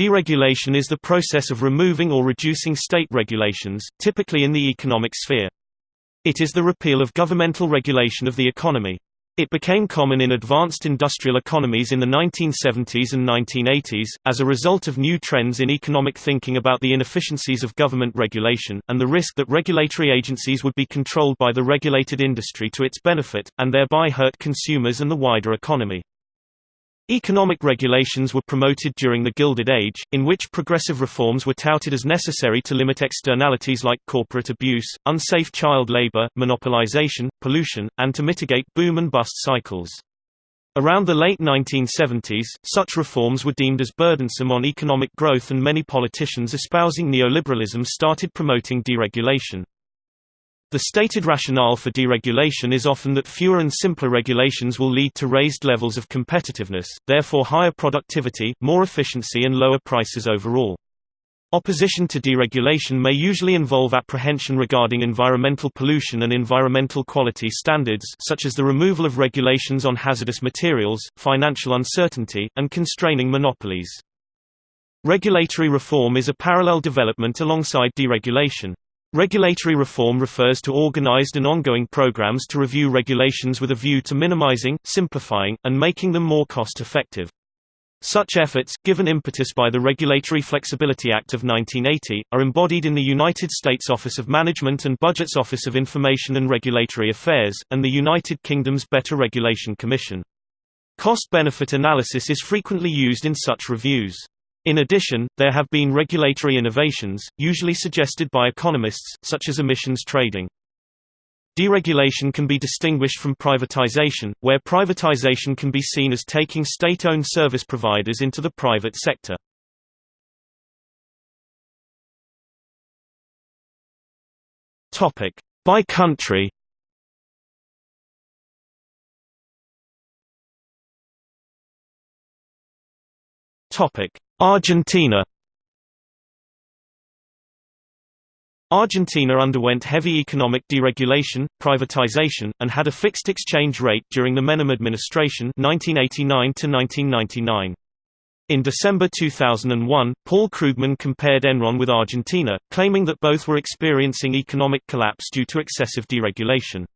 Deregulation is the process of removing or reducing state regulations, typically in the economic sphere. It is the repeal of governmental regulation of the economy. It became common in advanced industrial economies in the 1970s and 1980s, as a result of new trends in economic thinking about the inefficiencies of government regulation, and the risk that regulatory agencies would be controlled by the regulated industry to its benefit, and thereby hurt consumers and the wider economy. Economic regulations were promoted during the Gilded Age, in which progressive reforms were touted as necessary to limit externalities like corporate abuse, unsafe child labor, monopolization, pollution, and to mitigate boom and bust cycles. Around the late 1970s, such reforms were deemed as burdensome on economic growth and many politicians espousing neoliberalism started promoting deregulation. The stated rationale for deregulation is often that fewer and simpler regulations will lead to raised levels of competitiveness, therefore higher productivity, more efficiency and lower prices overall. Opposition to deregulation may usually involve apprehension regarding environmental pollution and environmental quality standards such as the removal of regulations on hazardous materials, financial uncertainty, and constraining monopolies. Regulatory reform is a parallel development alongside deregulation. Regulatory reform refers to organized and ongoing programs to review regulations with a view to minimizing, simplifying, and making them more cost-effective. Such efforts, given impetus by the Regulatory Flexibility Act of 1980, are embodied in the United States Office of Management and Budget's Office of Information and Regulatory Affairs, and the United Kingdom's Better Regulation Commission. Cost-benefit analysis is frequently used in such reviews. In addition, there have been regulatory innovations, usually suggested by economists, such as emissions trading. Deregulation can be distinguished from privatization, where privatization can be seen as taking state-owned service providers into the private sector. By country Topic: Argentina Argentina underwent heavy economic deregulation, privatization, and had a fixed exchange rate during the Menem administration 1989 -1999. In December 2001, Paul Krugman compared Enron with Argentina, claiming that both were experiencing economic collapse due to excessive deregulation.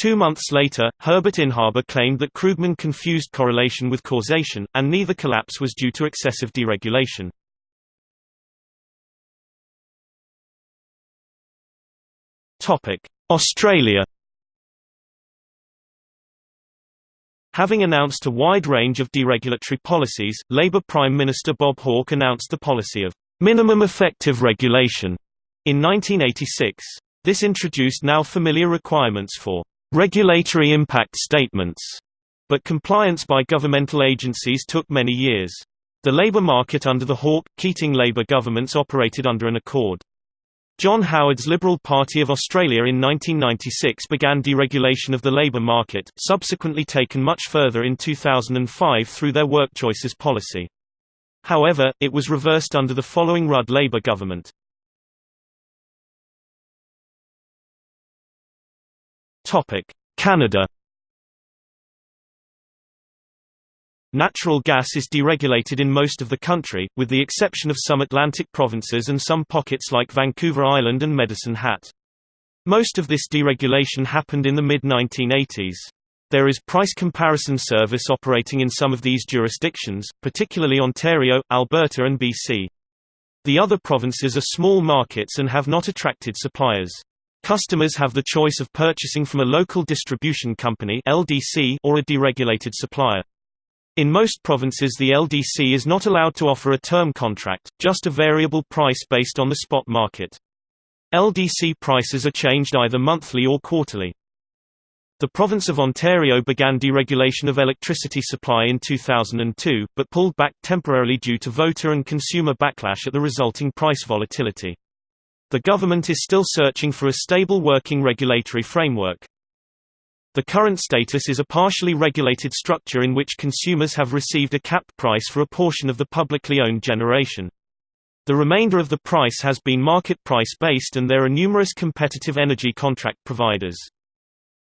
Two months later, Herbert Inhaber claimed that Krugman confused correlation with causation, and neither collapse was due to excessive deregulation. Australia Having announced a wide range of deregulatory policies, Labor Prime Minister Bob Hawke announced the policy of minimum effective regulation in 1986. This introduced now familiar requirements for regulatory impact statements, but compliance by governmental agencies took many years. The labour market under the Hawke-Keating Labour governments operated under an accord. John Howard's Liberal Party of Australia in 1996 began deregulation of the labour market, subsequently taken much further in 2005 through their work choices policy. However, it was reversed under the following Rudd Labour government. Canada Natural gas is deregulated in most of the country, with the exception of some Atlantic provinces and some pockets like Vancouver Island and Medicine Hat. Most of this deregulation happened in the mid-1980s. There is price comparison service operating in some of these jurisdictions, particularly Ontario, Alberta and BC. The other provinces are small markets and have not attracted suppliers. Customers have the choice of purchasing from a local distribution company (LDC) or a deregulated supplier. In most provinces the LDC is not allowed to offer a term contract, just a variable price based on the spot market. LDC prices are changed either monthly or quarterly. The province of Ontario began deregulation of electricity supply in 2002, but pulled back temporarily due to voter and consumer backlash at the resulting price volatility. The government is still searching for a stable working regulatory framework. The current status is a partially regulated structure in which consumers have received a capped price for a portion of the publicly owned generation. The remainder of the price has been market price based and there are numerous competitive energy contract providers.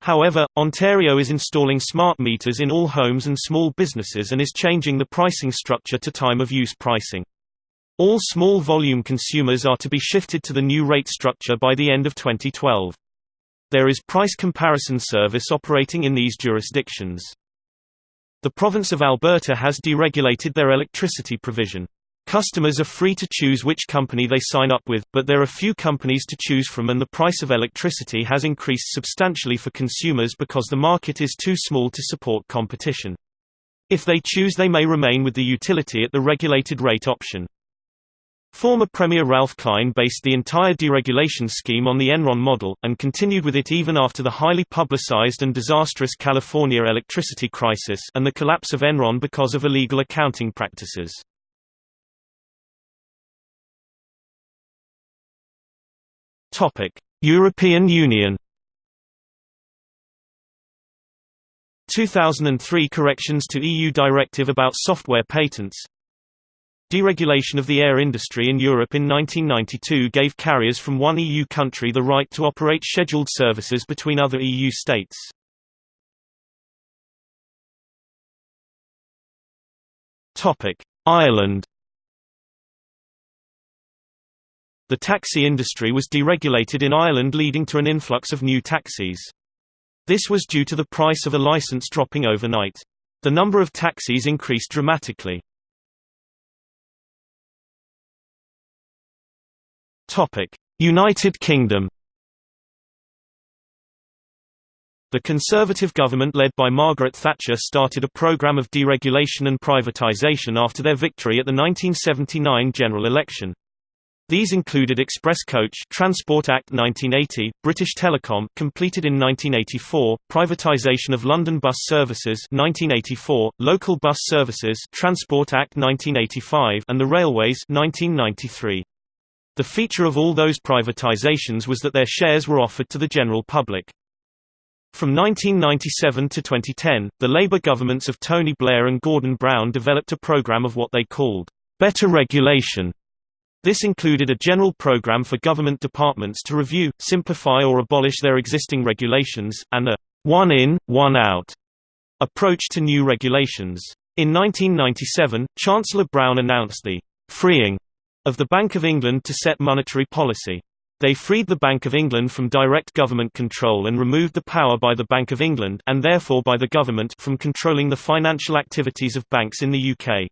However, Ontario is installing smart meters in all homes and small businesses and is changing the pricing structure to time of use pricing. All small volume consumers are to be shifted to the new rate structure by the end of 2012. There is price comparison service operating in these jurisdictions. The province of Alberta has deregulated their electricity provision. Customers are free to choose which company they sign up with, but there are few companies to choose from and the price of electricity has increased substantially for consumers because the market is too small to support competition. If they choose they may remain with the utility at the regulated rate option. Former Premier Ralph Klein based the entire deregulation scheme on the Enron model, and continued with it even after the highly publicized and disastrous California electricity crisis and the collapse of Enron because of illegal accounting practices. European Union 2003 corrections to EU directive about software patents Deregulation of the air industry in Europe in 1992 gave carriers from one EU country the right to operate scheduled services between other EU states. Ireland The taxi industry was deregulated in Ireland leading to an influx of new taxis. This was due to the price of a license dropping overnight. The number of taxis increased dramatically. United Kingdom The Conservative government led by Margaret Thatcher started a programme of deregulation and privatisation after their victory at the 1979 general election. These included Express Coach Transport Act 1980, British Telecom completed in 1984, privatisation of London bus services 1984, local bus services Transport Act 1985 and the railways 1993. The feature of all those privatizations was that their shares were offered to the general public. From 1997 to 2010, the Labour governments of Tony Blair and Gordon Brown developed a program of what they called, better regulation. This included a general program for government departments to review, simplify or abolish their existing regulations, and a one in, one out approach to new regulations. In 1997, Chancellor Brown announced the freeing of the Bank of England to set monetary policy. They freed the Bank of England from direct government control and removed the power by the Bank of England and therefore by the government from controlling the financial activities of banks in the UK.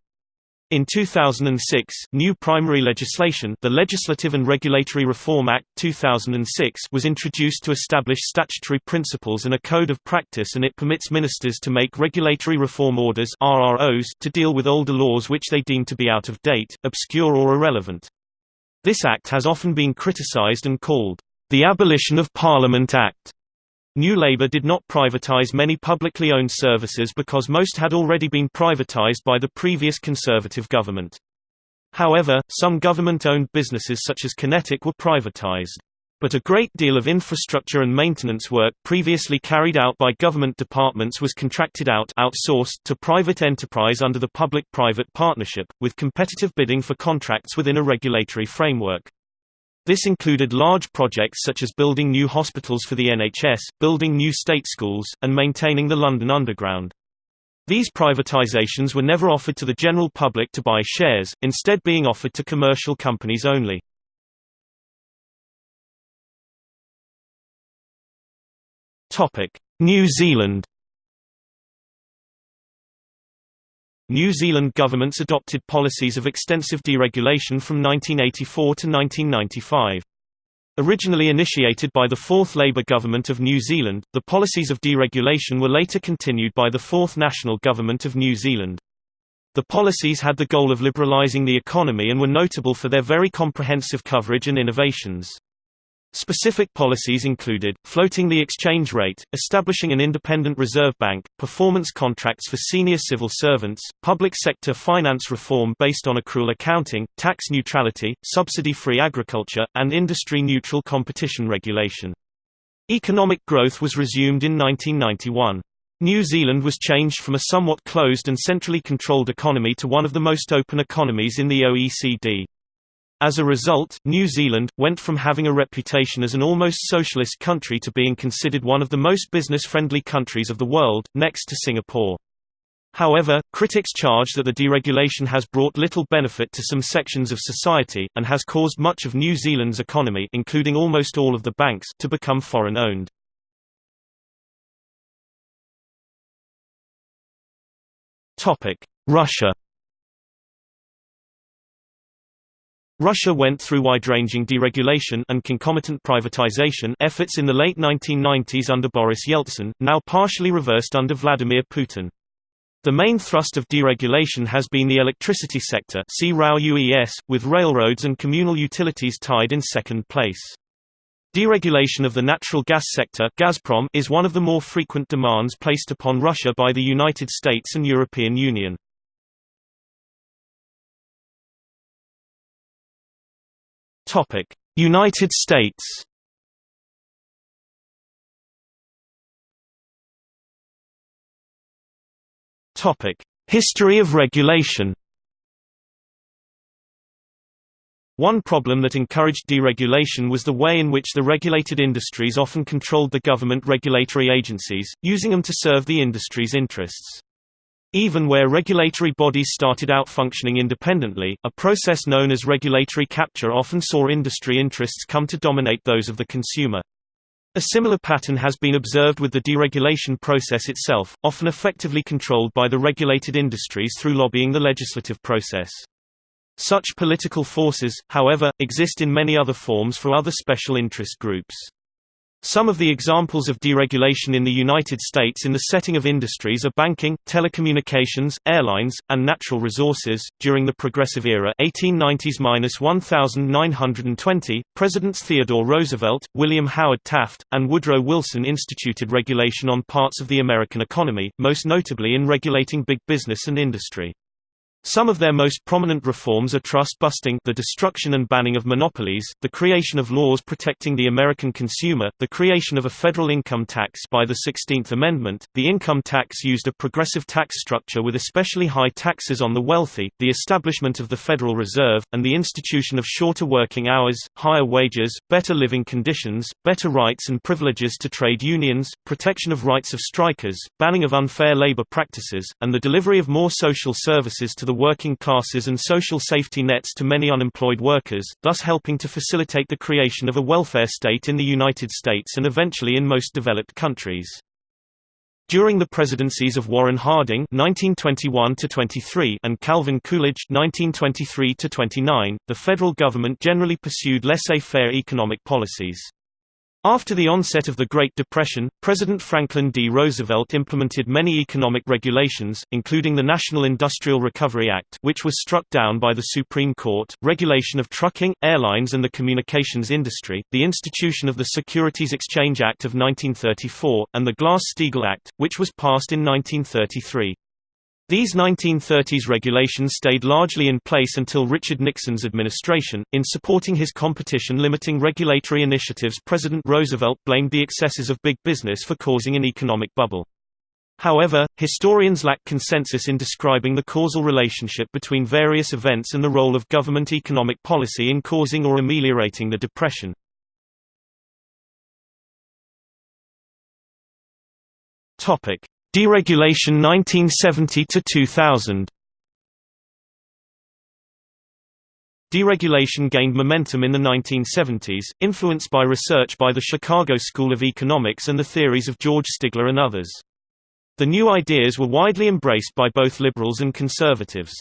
In 2006, new primary legislation the Legislative and Regulatory Reform Act 2006 was introduced to establish statutory principles and a code of practice and it permits ministers to make regulatory reform orders RROs to deal with older laws which they deem to be out of date, obscure or irrelevant. This act has often been criticised and called, "...the Abolition of Parliament Act." New Labour did not privatise many publicly owned services because most had already been privatised by the previous Conservative government. However, some government-owned businesses such as QinetiQ were privatised. But a great deal of infrastructure and maintenance work previously carried out by government departments was contracted out outsourced to private enterprise under the public-private partnership, with competitive bidding for contracts within a regulatory framework. This included large projects such as building new hospitals for the NHS, building new state schools, and maintaining the London Underground. These privatisations were never offered to the general public to buy shares, instead being offered to commercial companies only. New Zealand New Zealand governments adopted policies of extensive deregulation from 1984 to 1995. Originally initiated by the Fourth Labour Government of New Zealand, the policies of deregulation were later continued by the Fourth National Government of New Zealand. The policies had the goal of liberalising the economy and were notable for their very comprehensive coverage and innovations. Specific policies included, floating the exchange rate, establishing an independent reserve bank, performance contracts for senior civil servants, public sector finance reform based on accrual accounting, tax neutrality, subsidy-free agriculture, and industry-neutral competition regulation. Economic growth was resumed in 1991. New Zealand was changed from a somewhat closed and centrally controlled economy to one of the most open economies in the OECD. As a result, New Zealand, went from having a reputation as an almost socialist country to being considered one of the most business-friendly countries of the world, next to Singapore. However, critics charge that the deregulation has brought little benefit to some sections of society, and has caused much of New Zealand's economy including almost all of the banks to become foreign-owned. Russia Russia went through wide-ranging deregulation and concomitant privatization efforts in the late 1990s under Boris Yeltsin, now partially reversed under Vladimir Putin. The main thrust of deregulation has been the electricity sector see RAO UES, with railroads and communal utilities tied in second place. Deregulation of the natural gas sector Gazprom is one of the more frequent demands placed upon Russia by the United States and European Union. Topic: United States. Topic: History of regulation. One problem that encouraged deregulation was the way in which the regulated industries often controlled the government regulatory agencies, using them to serve the industry's interests. Even where regulatory bodies started out functioning independently, a process known as regulatory capture often saw industry interests come to dominate those of the consumer. A similar pattern has been observed with the deregulation process itself, often effectively controlled by the regulated industries through lobbying the legislative process. Such political forces, however, exist in many other forms for other special interest groups. Some of the examples of deregulation in the United States in the setting of industries are banking, telecommunications, airlines, and natural resources. During the Progressive Era, 1890s-1920, Presidents Theodore Roosevelt, William Howard Taft, and Woodrow Wilson instituted regulation on parts of the American economy, most notably in regulating big business and industry. Some of their most prominent reforms are trust busting the destruction and banning of monopolies, the creation of laws protecting the American consumer, the creation of a federal income tax by the 16th Amendment, the income tax used a progressive tax structure with especially high taxes on the wealthy, the establishment of the Federal Reserve, and the institution of shorter working hours, higher wages, better living conditions, better rights and privileges to trade unions, protection of rights of strikers, banning of unfair labor practices, and the delivery of more social services to the working classes and social safety nets to many unemployed workers, thus helping to facilitate the creation of a welfare state in the United States and eventually in most developed countries. During the presidencies of Warren Harding (1921–23) and Calvin Coolidge (1923–29), the federal government generally pursued laissez-faire economic policies. After the onset of the Great Depression, President Franklin D. Roosevelt implemented many economic regulations, including the National Industrial Recovery Act which was struck down by the Supreme Court, regulation of trucking, airlines and the communications industry, the institution of the Securities Exchange Act of 1934, and the Glass-Steagall Act, which was passed in 1933. These 1930s regulations stayed largely in place until Richard Nixon's administration. In supporting his competition limiting regulatory initiatives, President Roosevelt blamed the excesses of big business for causing an economic bubble. However, historians lack consensus in describing the causal relationship between various events and the role of government economic policy in causing or ameliorating the Depression. Topic: Deregulation 1970 to 2000. Deregulation gained momentum in the 1970s, influenced by research by the Chicago School of Economics and the theories of George Stigler and others. The new ideas were widely embraced by both liberals and conservatives.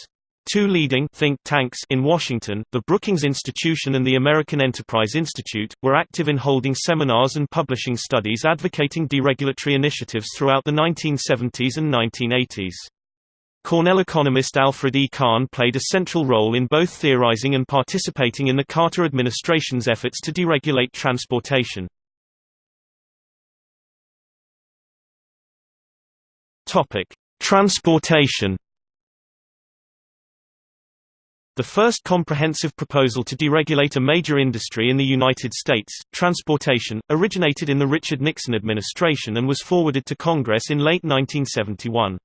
Two leading think tanks in Washington, the Brookings Institution and the American Enterprise Institute, were active in holding seminars and publishing studies advocating deregulatory initiatives throughout the 1970s and 1980s. Cornell economist Alfred E. Kahn played a central role in both theorizing and participating in the Carter administration's efforts to deregulate transportation. Transportation the first comprehensive proposal to deregulate a major industry in the United States, transportation, originated in the Richard Nixon administration and was forwarded to Congress in late 1971.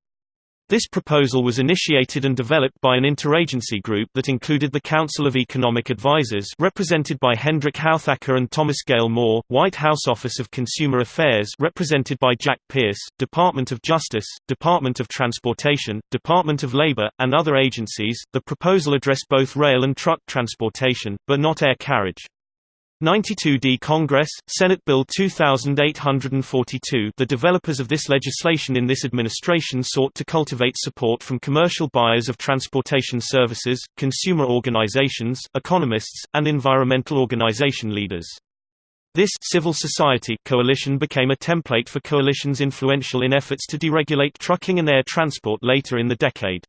This proposal was initiated and developed by an interagency group that included the Council of Economic Advisers represented by Hendrik Houthakker and Thomas Gale Moore, White House Office of Consumer Affairs represented by Jack Pierce, Department of Justice, Department of Transportation, Department of Labor, and other agencies. The proposal addressed both rail and truck transportation, but not air carriage. 92D Congress, Senate Bill 2842 The developers of this legislation in this administration sought to cultivate support from commercial buyers of transportation services, consumer organizations, economists, and environmental organization leaders. This civil society coalition became a template for coalitions influential in efforts to deregulate trucking and air transport later in the decade.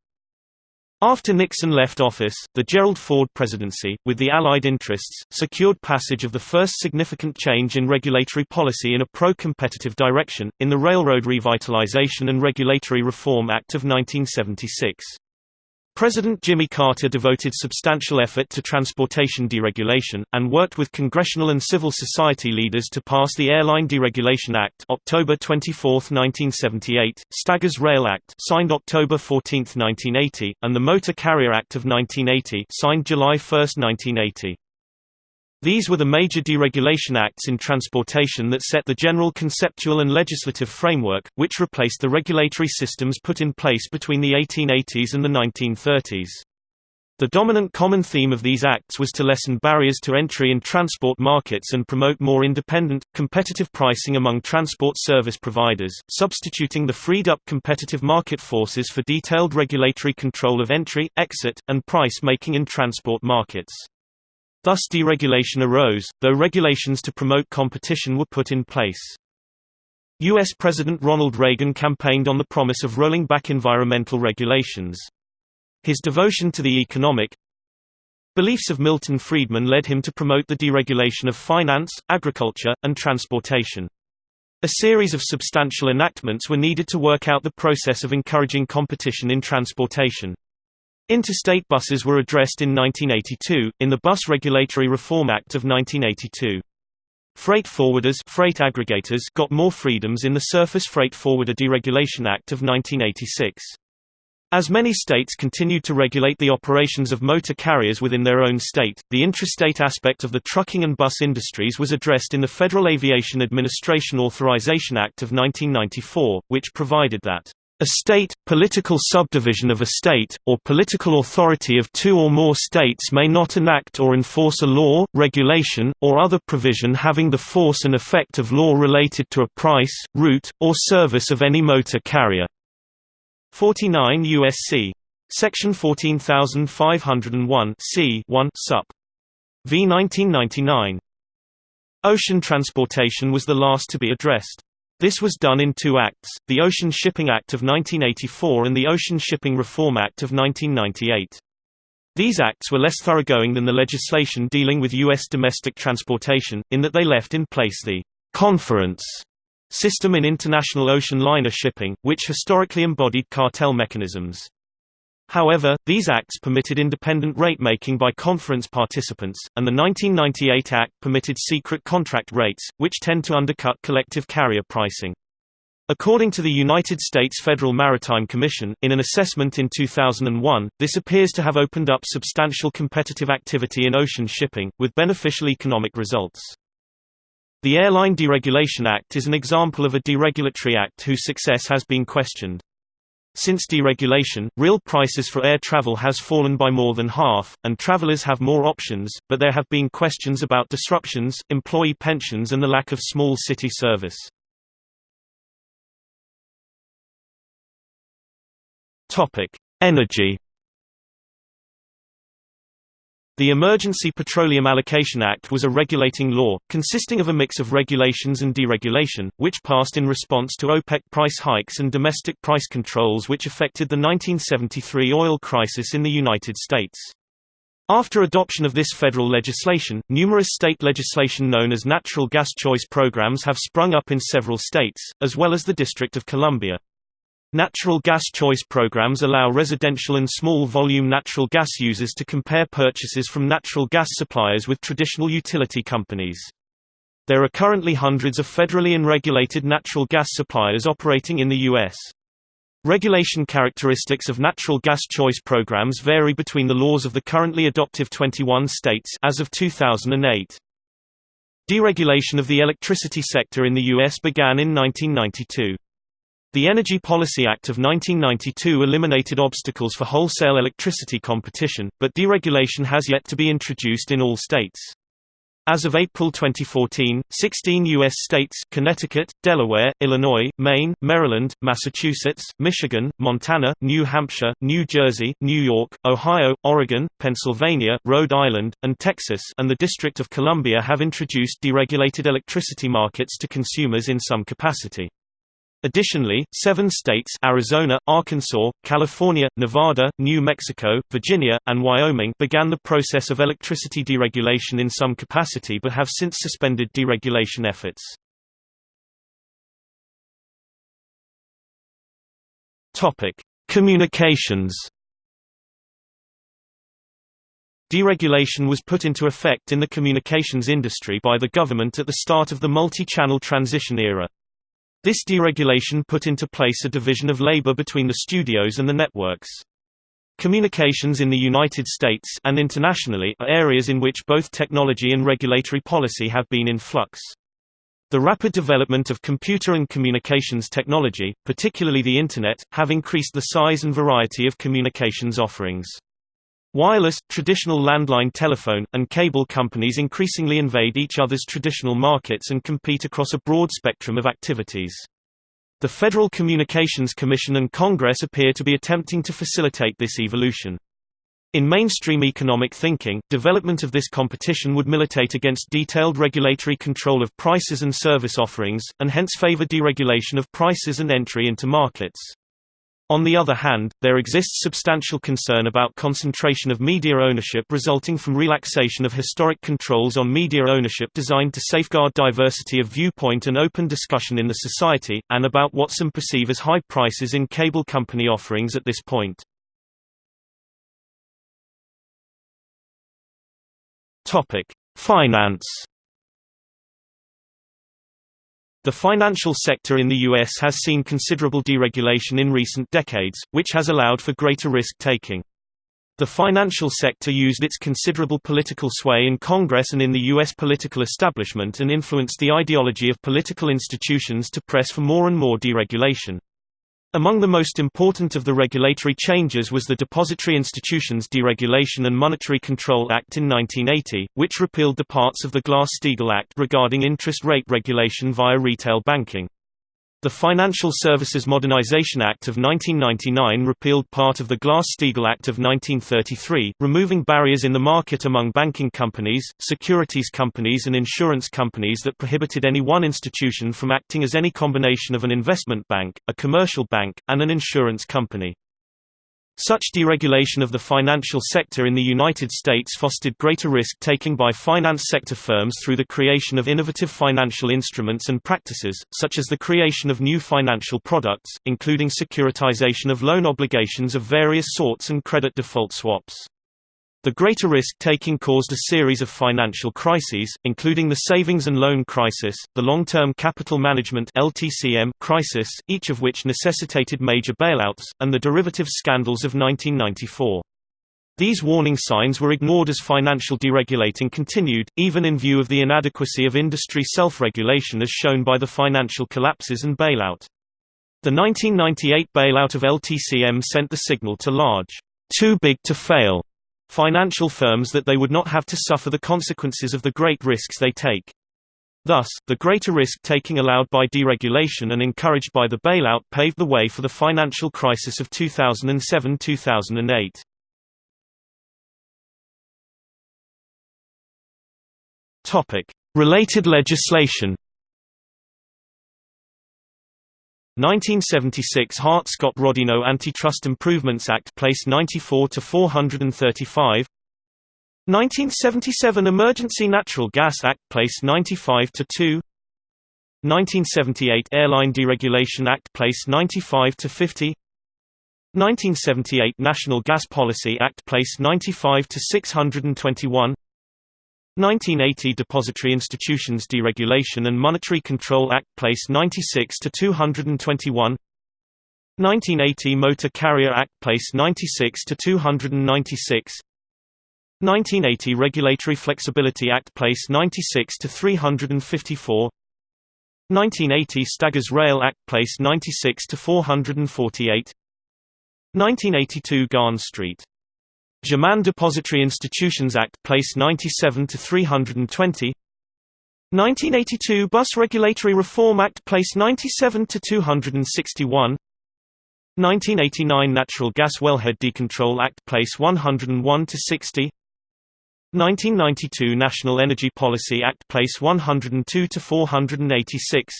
After Nixon left office, the Gerald Ford presidency, with the Allied interests, secured passage of the first significant change in regulatory policy in a pro-competitive direction, in the Railroad Revitalization and Regulatory Reform Act of 1976. President Jimmy Carter devoted substantial effort to transportation deregulation, and worked with congressional and civil society leaders to pass the Airline Deregulation Act October 24, 1978, Staggers Rail Act signed October 14, 1980, and the Motor Carrier Act of 1980 signed July 1, 1980. These were the major deregulation acts in transportation that set the general conceptual and legislative framework, which replaced the regulatory systems put in place between the 1880s and the 1930s. The dominant common theme of these acts was to lessen barriers to entry in transport markets and promote more independent, competitive pricing among transport service providers, substituting the freed-up competitive market forces for detailed regulatory control of entry, exit, and price making in transport markets. Thus deregulation arose, though regulations to promote competition were put in place. U.S. President Ronald Reagan campaigned on the promise of rolling back environmental regulations. His devotion to the economic beliefs of Milton Friedman led him to promote the deregulation of finance, agriculture, and transportation. A series of substantial enactments were needed to work out the process of encouraging competition in transportation. Interstate buses were addressed in 1982, in the Bus Regulatory Reform Act of 1982. Freight forwarders freight aggregators got more freedoms in the Surface Freight Forwarder Deregulation Act of 1986. As many states continued to regulate the operations of motor carriers within their own state, the intrastate aspect of the trucking and bus industries was addressed in the Federal Aviation Administration Authorization Act of 1994, which provided that a state, political subdivision of a state, or political authority of two or more states may not enact or enforce a law, regulation, or other provision having the force and effect of law related to a price, route, or service of any motor carrier. 49 U.S.C. Section 14501 c 1 sup. v 1999. Ocean transportation was the last to be addressed. This was done in two acts, the Ocean Shipping Act of 1984 and the Ocean Shipping Reform Act of 1998. These acts were less thoroughgoing than the legislation dealing with U.S. domestic transportation, in that they left in place the «conference» system in international ocean liner shipping, which historically embodied cartel mechanisms. However, these acts permitted independent rate-making by conference participants, and the 1998 Act permitted secret contract rates, which tend to undercut collective carrier pricing. According to the United States Federal Maritime Commission, in an assessment in 2001, this appears to have opened up substantial competitive activity in ocean shipping, with beneficial economic results. The Airline Deregulation Act is an example of a deregulatory act whose success has been questioned. Since deregulation, real prices for air travel has fallen by more than half, and travelers have more options, but there have been questions about disruptions, employee pensions and the lack of small city service. Energy the Emergency Petroleum Allocation Act was a regulating law, consisting of a mix of regulations and deregulation, which passed in response to OPEC price hikes and domestic price controls which affected the 1973 oil crisis in the United States. After adoption of this federal legislation, numerous state legislation known as natural gas choice programs have sprung up in several states, as well as the District of Columbia. Natural gas choice programs allow residential and small-volume natural gas users to compare purchases from natural gas suppliers with traditional utility companies. There are currently hundreds of federally and regulated natural gas suppliers operating in the U.S. Regulation characteristics of natural gas choice programs vary between the laws of the currently adoptive 21 states as of 2008. Deregulation of the electricity sector in the U.S. began in 1992. The Energy Policy Act of 1992 eliminated obstacles for wholesale electricity competition, but deregulation has yet to be introduced in all states. As of April 2014, 16 U.S. states Connecticut, Delaware, Illinois, Maine, Maryland, Massachusetts, Michigan, Montana, New Hampshire, New Jersey, New York, Ohio, Oregon, Pennsylvania, Rhode Island, and Texas and the District of Columbia have introduced deregulated electricity markets to consumers in some capacity. Additionally, seven states Arizona, Arkansas, California, Nevada, New Mexico, Virginia, and Wyoming began the process of electricity deregulation in some capacity but have since suspended deregulation efforts. Communications Deregulation was put into effect in the communications industry by the government at the start of the multi-channel transition era. This deregulation put into place a division of labor between the studios and the networks. Communications in the United States and internationally are areas in which both technology and regulatory policy have been in flux. The rapid development of computer and communications technology, particularly the Internet, have increased the size and variety of communications offerings. Wireless, traditional landline telephone, and cable companies increasingly invade each other's traditional markets and compete across a broad spectrum of activities. The Federal Communications Commission and Congress appear to be attempting to facilitate this evolution. In mainstream economic thinking, development of this competition would militate against detailed regulatory control of prices and service offerings, and hence favor deregulation of prices and entry into markets. On the other hand, there exists substantial concern about concentration of media ownership resulting from relaxation of historic controls on media ownership designed to safeguard diversity of viewpoint and open discussion in the society, and about what some perceive as high prices in cable company offerings at this point. Finance the financial sector in the U.S. has seen considerable deregulation in recent decades, which has allowed for greater risk-taking. The financial sector used its considerable political sway in Congress and in the U.S. political establishment and influenced the ideology of political institutions to press for more and more deregulation. Among the most important of the regulatory changes was the Depository Institutions Deregulation and Monetary Control Act in 1980, which repealed the parts of the Glass-Steagall Act regarding interest rate regulation via retail banking. The Financial Services Modernization Act of 1999 repealed part of the Glass-Steagall Act of 1933, removing barriers in the market among banking companies, securities companies and insurance companies that prohibited any one institution from acting as any combination of an investment bank, a commercial bank, and an insurance company. Such deregulation of the financial sector in the United States fostered greater risk-taking by finance sector firms through the creation of innovative financial instruments and practices, such as the creation of new financial products, including securitization of loan obligations of various sorts and credit default swaps. The greater risk-taking caused a series of financial crises, including the savings and loan crisis, the long-term capital management (LTCM) crisis, each of which necessitated major bailouts, and the derivatives scandals of 1994. These warning signs were ignored as financial deregulating continued, even in view of the inadequacy of industry self-regulation as shown by the financial collapses and bailout. The 1998 bailout of LTCM sent the signal to large, too big to fail financial firms that they would not have to suffer the consequences of the great risks they take. Thus, the greater risk-taking allowed by deregulation and encouraged by the bailout paved the way for the financial crisis of 2007–2008. Related legislation 1976 Hart-Scott-Rodino Antitrust Improvements Act placed 94 to 435 1977 Emergency Natural Gas Act placed 95 to 2 1978 Airline Deregulation Act placed 95 to 50 1978 Natural Gas Policy Act placed 95 to 621 1980 Depository Institutions Deregulation and Monetary Control Act Place 96 to 221 1980 Motor Carrier Act Place 96 to 296 1980 Regulatory Flexibility Act Place 96 to 354 1980 Staggers Rail Act Place 96 to 448 1982 Garn Street Germain Depository Institutions Act Place 97 to 320 1982 Bus Regulatory Reform Act Place 97 to 261 1989 Natural Gas Wellhead Decontrol Act Place 101 to 60 1992 National Energy Policy Act Place 102 to 486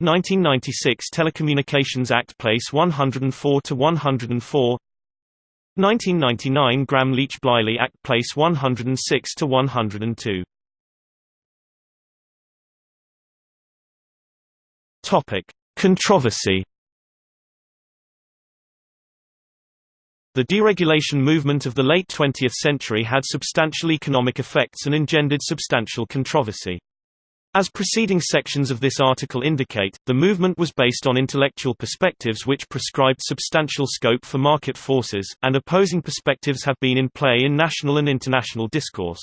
1996 Telecommunications Act Place 104 to 104 1999 Gramm-Leach-Bliley Act Place 106 to 102 Topic Controversy The deregulation movement of the late 20th century had substantial economic effects and engendered substantial controversy. As preceding sections of this article indicate, the movement was based on intellectual perspectives which prescribed substantial scope for market forces, and opposing perspectives have been in play in national and international discourse.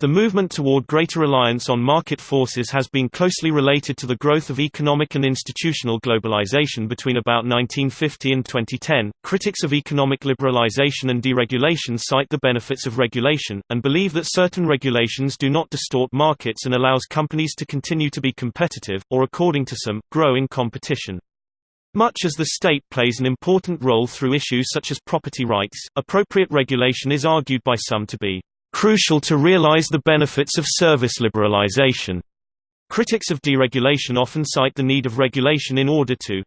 The movement toward greater reliance on market forces has been closely related to the growth of economic and institutional globalization between about 1950 and 2010. Critics of economic liberalization and deregulation cite the benefits of regulation, and believe that certain regulations do not distort markets and allows companies to continue to be competitive, or according to some, grow in competition. Much as the state plays an important role through issues such as property rights, appropriate regulation is argued by some to be crucial to realize the benefits of service liberalization. Critics of deregulation often cite the need of regulation in order to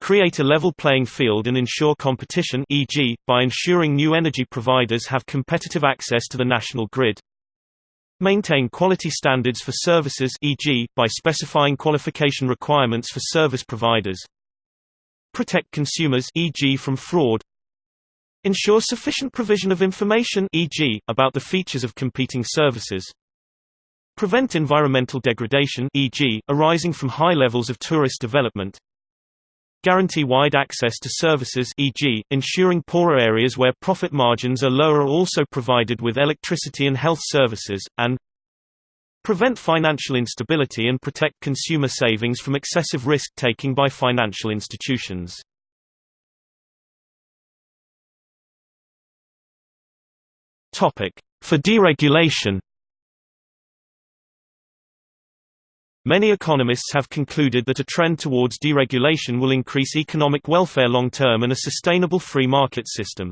create a level playing field and ensure competition e.g., by ensuring new energy providers have competitive access to the national grid maintain quality standards for services e.g., by specifying qualification requirements for service providers protect consumers e.g. from fraud Ensure sufficient provision of information e.g., about the features of competing services. Prevent environmental degradation e.g., arising from high levels of tourist development. Guarantee wide access to services e.g., ensuring poorer areas where profit margins are lower are also provided with electricity and health services, and Prevent financial instability and protect consumer savings from excessive risk-taking by financial institutions. For deregulation Many economists have concluded that a trend towards deregulation will increase economic welfare long-term and a sustainable free market system.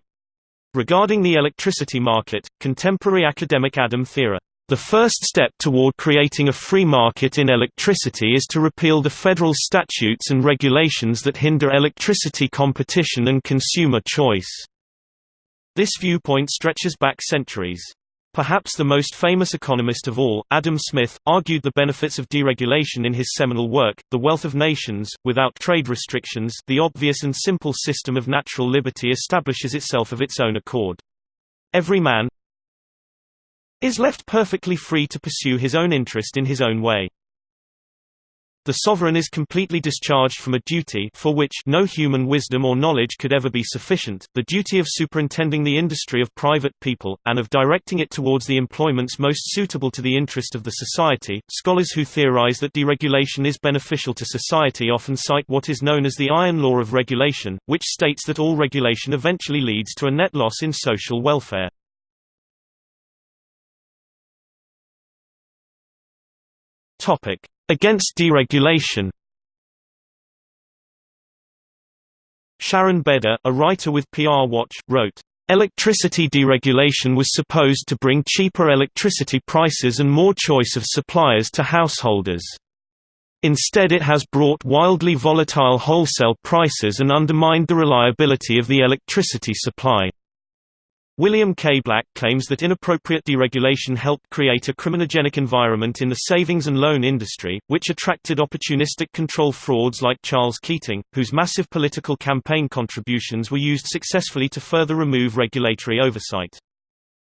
Regarding the electricity market, contemporary academic Adam Thierer, "...the first step toward creating a free market in electricity is to repeal the federal statutes and regulations that hinder electricity competition and consumer choice." This viewpoint stretches back centuries. Perhaps the most famous economist of all, Adam Smith, argued the benefits of deregulation in his seminal work, The Wealth of Nations. Without trade restrictions, the obvious and simple system of natural liberty establishes itself of its own accord. Every man is left perfectly free to pursue his own interest in his own way. The sovereign is completely discharged from a duty for which no human wisdom or knowledge could ever be sufficient, the duty of superintending the industry of private people, and of directing it towards the employments most suitable to the interest of the society. Scholars who theorize that deregulation is beneficial to society often cite what is known as the iron law of regulation, which states that all regulation eventually leads to a net loss in social welfare. Topic Against deregulation Sharon Beder, a writer with PR Watch, wrote, Electricity deregulation was supposed to bring cheaper electricity prices and more choice of suppliers to householders. Instead it has brought wildly volatile wholesale prices and undermined the reliability of the electricity supply. William K. Black claims that inappropriate deregulation helped create a criminogenic environment in the savings and loan industry, which attracted opportunistic control frauds like Charles Keating, whose massive political campaign contributions were used successfully to further remove regulatory oversight.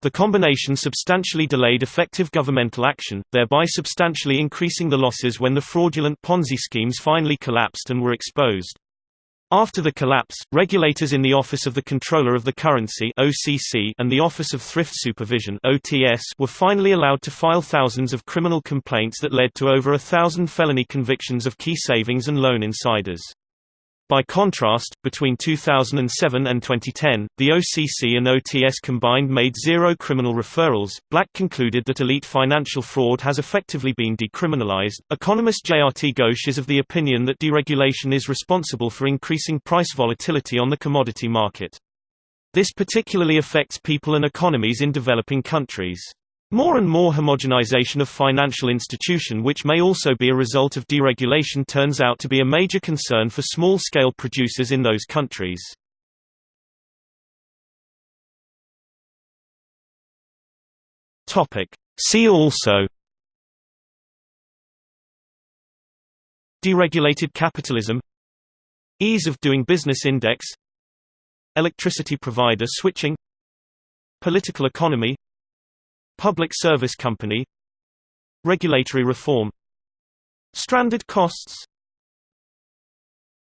The combination substantially delayed effective governmental action, thereby substantially increasing the losses when the fraudulent Ponzi schemes finally collapsed and were exposed. After the collapse, regulators in the Office of the Comptroller of the Currency (OCC) and the Office of Thrift Supervision (OTS) were finally allowed to file thousands of criminal complaints that led to over a thousand felony convictions of key savings and loan insiders. By contrast, between 2007 and 2010, the OCC and OTS combined made zero criminal referrals. Black concluded that elite financial fraud has effectively been decriminalized. Economist Jayati Ghosh is of the opinion that deregulation is responsible for increasing price volatility on the commodity market. This particularly affects people and economies in developing countries. More and more homogenization of financial institution which may also be a result of deregulation turns out to be a major concern for small-scale producers in those countries. See also Deregulated capitalism Ease of doing business index Electricity provider switching Political economy Public Service Company. Regulatory reform. Stranded costs